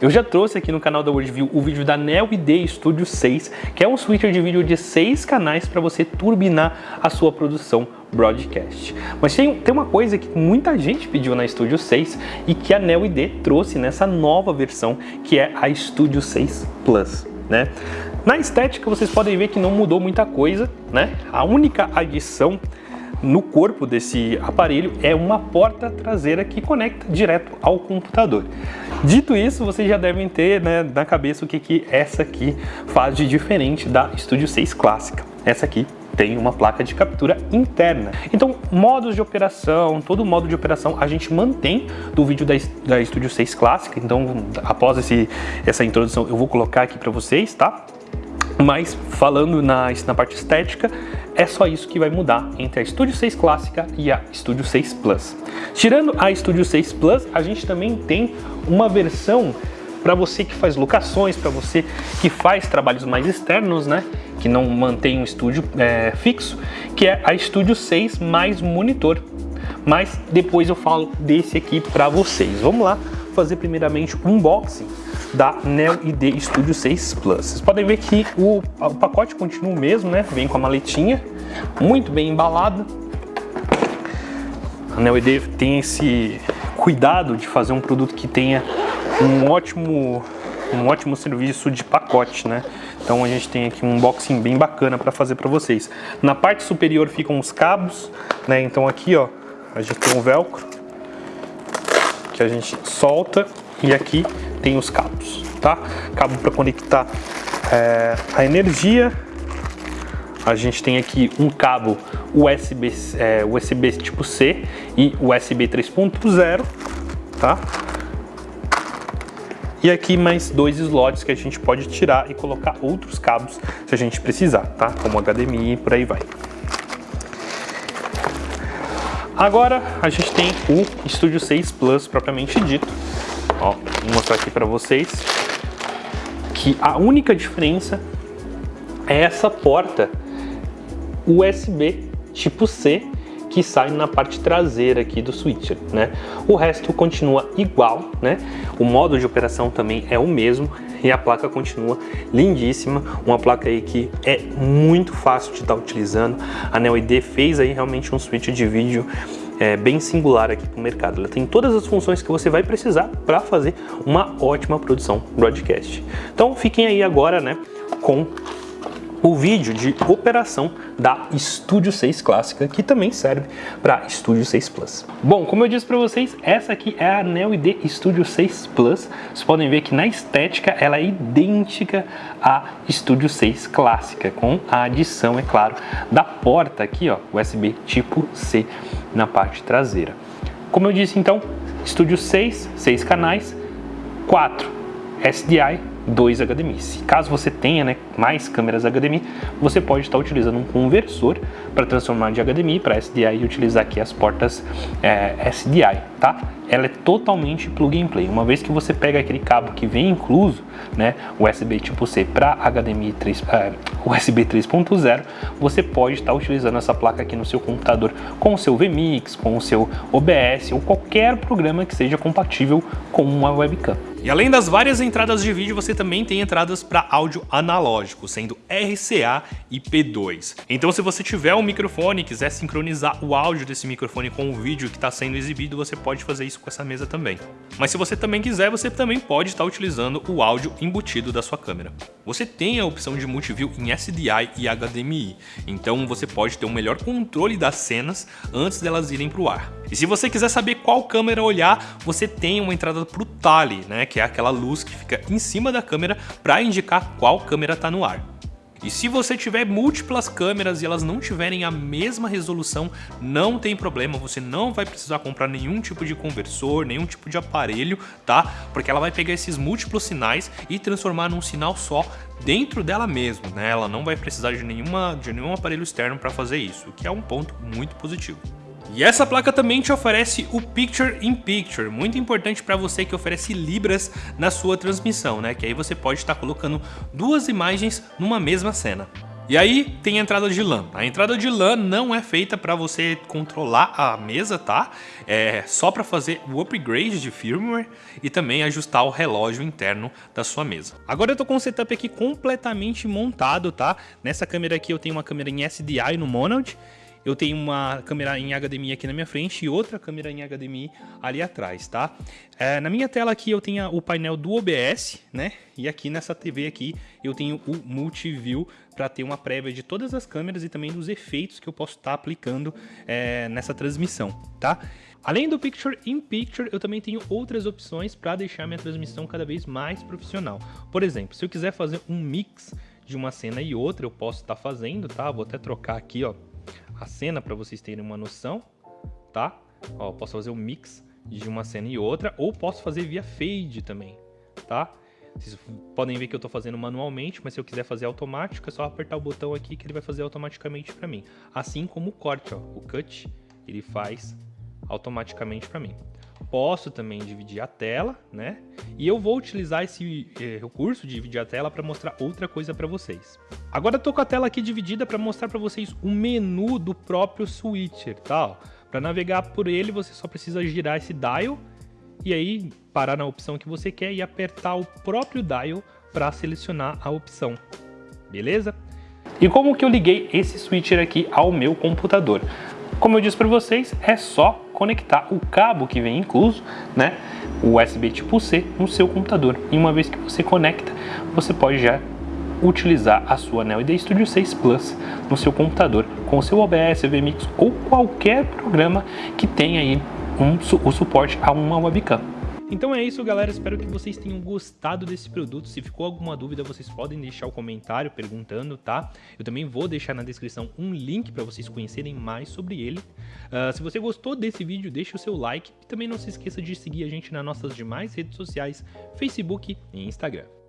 Eu já trouxe aqui no canal da WorldView o vídeo da Neo ID Studio 6, que é um switcher de vídeo de 6 canais para você turbinar a sua produção broadcast. Mas tem, tem uma coisa que muita gente pediu na Studio 6 e que a Neo ID trouxe nessa nova versão, que é a Studio 6 Plus. Né? Na estética vocês podem ver que não mudou muita coisa, né? A única adição no corpo desse aparelho é uma porta traseira que conecta direto ao computador. Dito isso, vocês já devem ter né, na cabeça o que, que essa aqui faz de diferente da Studio 6 clássica. Essa aqui tem uma placa de captura interna. Então, modos de operação, todo modo de operação a gente mantém do vídeo da, da Studio 6 clássica. Então, após esse, essa introdução, eu vou colocar aqui para vocês, tá? Mas falando na, na parte estética, é só isso que vai mudar entre a Studio 6 clássica e a Studio 6 Plus. Tirando a Studio 6 Plus, a gente também tem uma versão para você que faz locações, para você que faz trabalhos mais externos, né? Que não mantém um estúdio é, fixo, que é a Studio 6 mais monitor. Mas depois eu falo desse aqui para vocês. Vamos lá fazer primeiramente um unboxing da Neo ID Studio 6 Plus. Vocês podem ver que o, o pacote continua o mesmo, né? Vem com a maletinha, muito bem embalado. A Neo ID tem esse cuidado de fazer um produto que tenha um ótimo, um ótimo serviço de pacote, né? Então a gente tem aqui um unboxing bem bacana para fazer para vocês. Na parte superior ficam os cabos, né? Então aqui, ó, a gente tem um velcro que a gente solta e aqui tem os cabos, tá? Cabo para conectar é, a energia. A gente tem aqui um cabo USB, é, USB tipo C e USB 3.0, tá? E aqui mais dois slots que a gente pode tirar e colocar outros cabos se a gente precisar, tá? Como HDMI e por aí vai. Agora a gente tem o Studio 6 Plus propriamente dito, Ó, vou mostrar aqui para vocês que a única diferença é essa porta USB tipo C que sai na parte traseira aqui do switcher, né? O resto continua igual, né? O modo de operação também é o mesmo e a placa continua lindíssima, uma placa aí que é muito fácil de estar utilizando. A Neo ID fez aí realmente um switch de vídeo é, bem singular aqui para o mercado. Ela tem todas as funções que você vai precisar para fazer uma ótima produção broadcast. Então fiquem aí agora né, com o vídeo de operação da Studio 6 clássica, que também serve para Studio 6 Plus. Bom, como eu disse para vocês, essa aqui é a Neo ID Studio 6 Plus. Vocês podem ver que na estética ela é idêntica à Studio 6 clássica, com a adição, é claro, da porta aqui, ó, USB tipo C na parte traseira. Como eu disse então, Studio 6, 6 canais, 4 SDI, 2 HDMI. Se caso você tenha né, mais câmeras HDMI, você pode estar utilizando um conversor para transformar de HDMI para SDI e utilizar aqui as portas é, SDI, tá? Ela é totalmente plug and play. Uma vez que você pega aquele cabo que vem incluso, né, USB tipo C para HDMI 3, é, USB 3.0, você pode estar utilizando essa placa aqui no seu computador com o seu VMix, com o seu OBS ou qualquer programa que seja compatível com uma webcam. E além das várias entradas de vídeo, você também tem entradas para áudio analógico, sendo RCA e P2. Então se você tiver um microfone e quiser sincronizar o áudio desse microfone com o vídeo que está sendo exibido, você pode fazer isso com essa mesa também. Mas se você também quiser, você também pode estar utilizando o áudio embutido da sua câmera. Você tem a opção de multiview em SDI e HDMI, então você pode ter um melhor controle das cenas antes delas irem para o ar. E se você quiser saber qual câmera olhar, você tem uma entrada para o Tali, né, que é aquela luz que fica em cima da câmera para indicar qual câmera está no ar. E se você tiver múltiplas câmeras e elas não tiverem a mesma resolução, não tem problema, você não vai precisar comprar nenhum tipo de conversor, nenhum tipo de aparelho, tá? Porque ela vai pegar esses múltiplos sinais e transformar num sinal só dentro dela mesmo, né? Ela não vai precisar de, nenhuma, de nenhum aparelho externo para fazer isso, o que é um ponto muito positivo. E essa placa também te oferece o Picture in Picture, muito importante para você que oferece libras na sua transmissão, né? Que aí você pode estar colocando duas imagens numa mesma cena. E aí tem a entrada de LAN. A entrada de LAN não é feita para você controlar a mesa, tá? É só para fazer o upgrade de firmware e também ajustar o relógio interno da sua mesa. Agora eu tô com o setup aqui completamente montado, tá? Nessa câmera aqui eu tenho uma câmera em SDI no Monad eu tenho uma câmera em HDMI aqui na minha frente e outra câmera em HDMI ali atrás, tá? É, na minha tela aqui eu tenho o painel do OBS, né? E aqui nessa TV aqui eu tenho o Multiview para ter uma prévia de todas as câmeras e também dos efeitos que eu posso estar tá aplicando é, nessa transmissão, tá? Além do Picture in Picture, eu também tenho outras opções para deixar minha transmissão cada vez mais profissional. Por exemplo, se eu quiser fazer um mix de uma cena e outra, eu posso estar tá fazendo, tá? Vou até trocar aqui, ó, a cena para vocês terem uma noção, tá? Ó, posso fazer um mix de uma cena e outra, ou posso fazer via fade também, tá? Vocês podem ver que eu estou fazendo manualmente, mas se eu quiser fazer automático, é só apertar o botão aqui que ele vai fazer automaticamente para mim. Assim como o corte, ó, o cut, ele faz automaticamente para mim. Posso também dividir a tela, né? E eu vou utilizar esse eh, recurso de dividir a tela para mostrar outra coisa para vocês. Agora eu tô com a tela aqui dividida para mostrar para vocês o menu do próprio switcher, tá? Para navegar por ele, você só precisa girar esse dial e aí parar na opção que você quer e apertar o próprio dial para selecionar a opção. Beleza? E como que eu liguei esse switcher aqui ao meu computador? Como eu disse para vocês, é só conectar o cabo que vem incluso, né, o USB tipo C, no seu computador. E uma vez que você conecta, você pode já utilizar a sua Neo ID Studio 6 Plus no seu computador com o seu OBS, VMix ou qualquer programa que tenha aí um, o suporte a uma webcam. Então é isso, galera. Espero que vocês tenham gostado desse produto. Se ficou alguma dúvida, vocês podem deixar o um comentário perguntando, tá? Eu também vou deixar na descrição um link para vocês conhecerem mais sobre ele. Uh, se você gostou desse vídeo, deixe o seu like e também não se esqueça de seguir a gente nas nossas demais redes sociais, Facebook e Instagram.